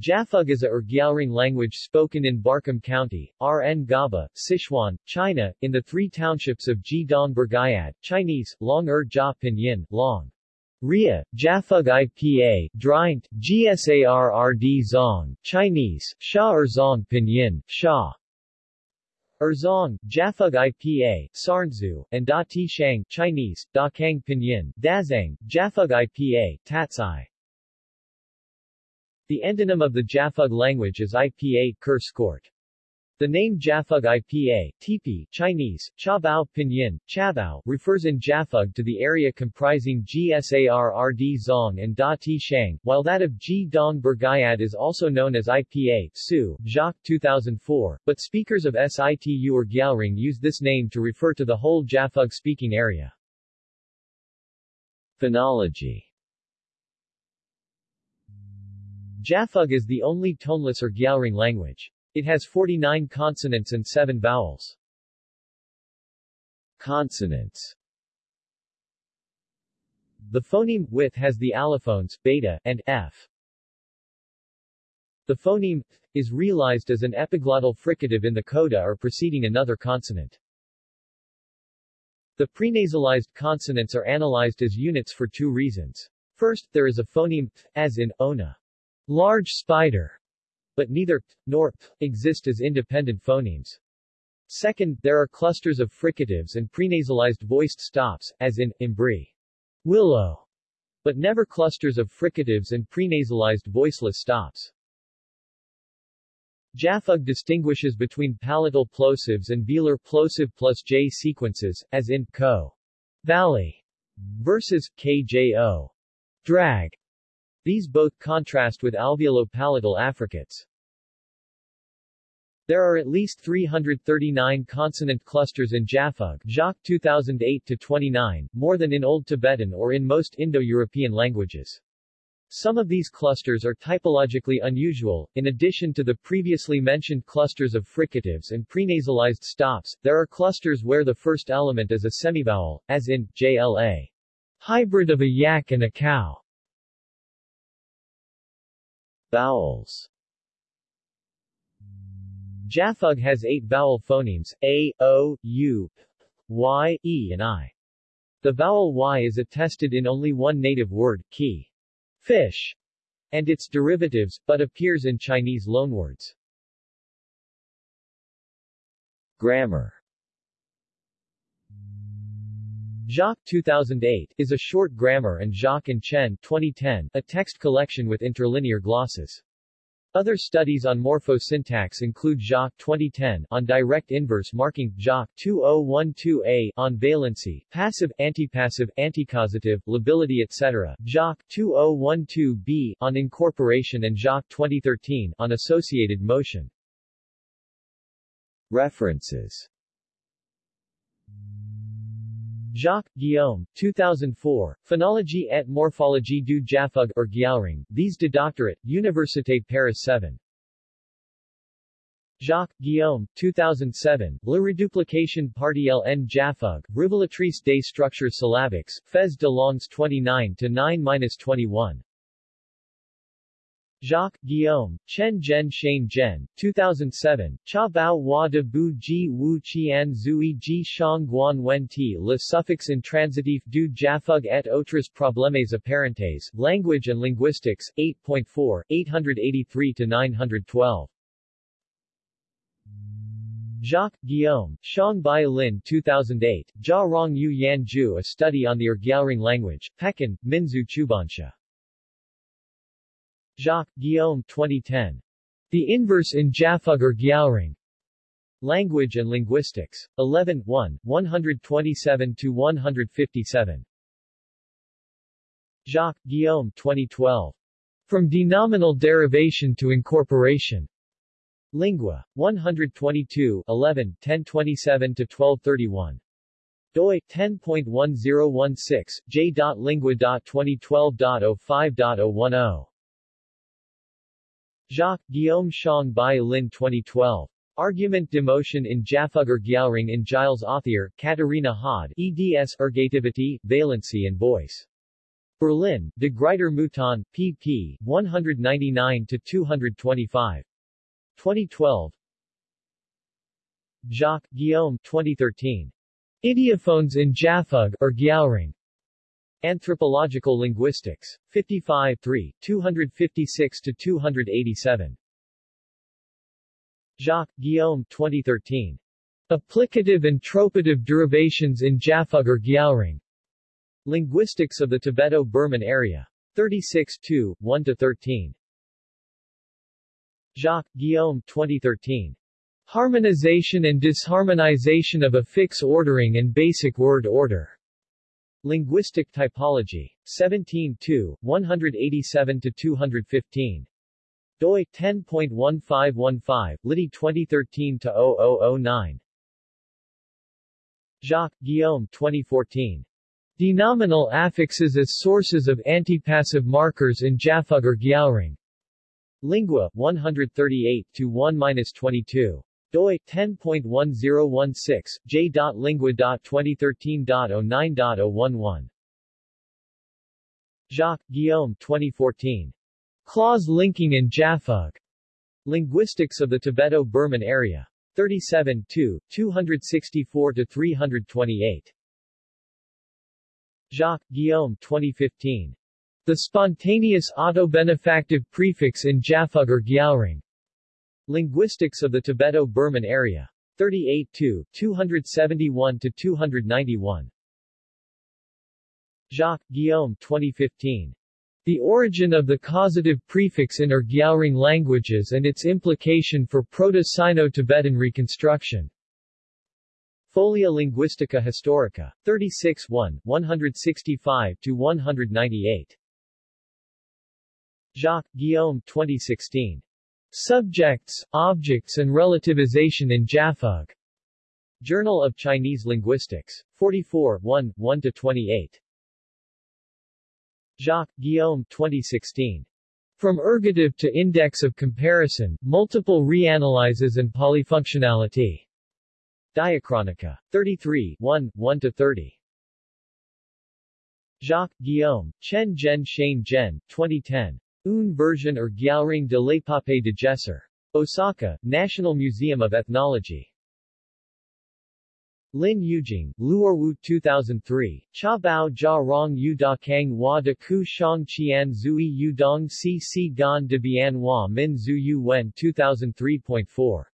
Japhug is a Urgyalring language spoken in Barkam County, RN Gaba, Sichuan, China, in the three townships of Jidong Burgayad, Chinese, Long Er Jia Pinyin, Long. Ria, Japhug IPA, Drient, GSARRD Zong, Chinese, Sha Er Zong Pinyin, Sha. Erzong, Japhug IPA, Sarnzu, and Da Ti Shang, Chinese, Da Kang Pinyin, Dazang, Japhug IPA, Tatsai. The endonym of the Japhug language is IPA, Ker. The name Japhug IPA, Tipi, Chinese, Chabao Pinyin, Chabao, refers in Japhug to the area comprising GSARRD Zong and Da Ti Shang, while that of Ji Dong Burgayad is also known as IPA, Su, Jacques 2004, but speakers of SITU or Gyalring use this name to refer to the whole Japhug-speaking area. Phonology Japhug is the only toneless or Urgyalring language. It has 49 consonants and 7 vowels. Consonants The phoneme with has the allophones beta and f. The phoneme is realized as an epiglottal fricative in the coda or preceding another consonant. The prenasalized consonants are analyzed as units for two reasons. First, there is a phoneme as in ona large spider, but neither t nor p exist as independent phonemes. Second, there are clusters of fricatives and prenasalized voiced stops, as in imbri, willow, but never clusters of fricatives and prenasalized voiceless stops. Japhug distinguishes between palatal plosives and velar plosive plus J sequences, as in ko valley versus kjo drag. These both contrast with alveolo-palatal affricates. There are at least 339 consonant clusters in Japhug Jacques 2008-29, more than in Old Tibetan or in most Indo-European languages. Some of these clusters are typologically unusual. In addition to the previously mentioned clusters of fricatives and prenasalized stops, there are clusters where the first element is a semivowel, as in JLA. Hybrid of a yak and a cow. Vowels Japhug has eight vowel phonemes, a, o, u, y, e and i. The vowel y is attested in only one native word, ki, fish, and its derivatives, but appears in Chinese loanwords. Grammar Jacques 2008 is a short grammar and Jacques and Chen 2010 a text collection with interlinear glosses. Other studies on morphosyntax include Jacques 2010 on direct inverse marking, Jacques 2012a on valency, passive, antipassive, anticausative, lability etc., Jacques 2012b on incorporation and Jacques 2013 on associated motion. References Jacques, Guillaume, 2004, Phonologie et morphologie du Japhug or Gyalring, These de Doctorat, Université Paris 7. Jacques, Guillaume, 2007, La reduplication partielle en Japhug, Révélatrice des structures syllabiques, Faits de langues 29 to 9-21. Jacques, Guillaume, Chen Zhen Shane Zhen, 2007, Cha Bao Hua de Bu Ji Wu Qian Zui Ji Shang Guan Wen Ti Le suffix intransitif du Japhug et autres problèmes apparentes, Language and Linguistics, 8.4, 883-912. Jacques, Guillaume, Shang Bai Lin 2008, Jia Rong Yu Yan Ju A Study on the Urgyalring Language, Pekin, Minzu Chubansha. Jacques, Guillaume 2010. The Inverse in Japhug Gyalring. Language and Linguistics. 11 1, 127-157. Jacques, Guillaume 2012. From Denominal Derivation to Incorporation. Lingua. 122 11, 1027-1231. doi, 10.1016, j.lingua.2012.05.010. Jacques, Guillaume Shang Bai Lin 2012. Argument demotion in Japhug Gyalring in Gilles Authier, Katharina Haude, eds Ergativity, Valency and Voice. Berlin, De Gruyter Mouton, pp. 199-225. 2012 Jacques, Guillaume 2013. Ideophones in Japhug or Gyalring. Anthropological Linguistics. 55 3, 256-287. Jacques, Guillaume 2013. Applicative and tropative derivations in Japhug or Gyalring. Linguistics of the Tibeto-Burman Area. 36 2, 1-13. Jacques, Guillaume 2013. Harmonization and disharmonization of affix ordering and basic word order. Linguistic Typology. 17 2, 187-215. doi 10.1515, Liddy 2013-0009. Jacques, Guillaume 2014. Denominal affixes as sources of antipassive markers in Japhug or Gyalring. Lingua, 138-1-22 doi 10.1016 j.lingua.2013.09.011 Jacques, Guillaume 2014. Clause linking in Japhug. Linguistics of the Tibeto-Burman Area. 37 2, 264-328. Jacques, Guillaume 2015. The spontaneous autobenefactive prefix in Japhug or Gyalring. Linguistics of the Tibeto-Burman Area. 38 2, 271-291. Jacques, Guillaume 2015. The origin of the causative prefix in Urgyaoring languages and its implication for Proto-Sino-Tibetan reconstruction. Folia Linguistica Historica. 36 1, 165-198. Jacques, Guillaume 2016. Subjects, Objects and Relativization in Japhug. Journal of Chinese Linguistics. 44 1, 1-28. Jacques, Guillaume 2016. From ergative to index of comparison, multiple reanalyses and polyfunctionality. Diachronica. 33 1, 1-30. Jacques, Guillaume, Chen Zhen Shane Zhen, 2010. Un version or Gyalring de l'Épopée de Djesser. Osaka, National Museum of Ethnology. Lin Yujing, Luorwu 2003, Cha Bao Jia Rong Yu Da Kang Hua De Ku Shang Qian Zui Yu Dong Si Si Gan De Bian Hua Min Zhu Yu Wen 2003.4